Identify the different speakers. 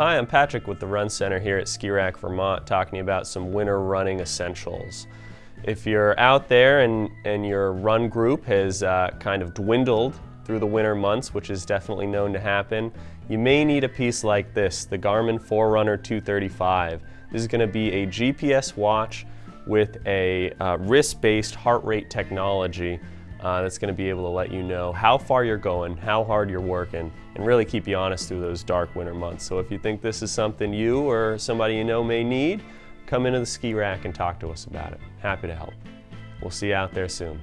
Speaker 1: Hi, I'm Patrick with the Run Center here at Skirack, Vermont, talking about some winter running essentials. If you're out there and, and your run group has uh, kind of dwindled through the winter months, which is definitely known to happen, you may need a piece like this, the Garmin Forerunner 235. This is going to be a GPS watch with a uh, wrist-based heart rate technology uh, that's going to be able to let you know how far you're going, how hard you're working, and really keep you honest through those dark winter months. So if you think this is something you or somebody you know may need, come into the Skirack and talk to us about it. Happy to help. We'll see you out there soon.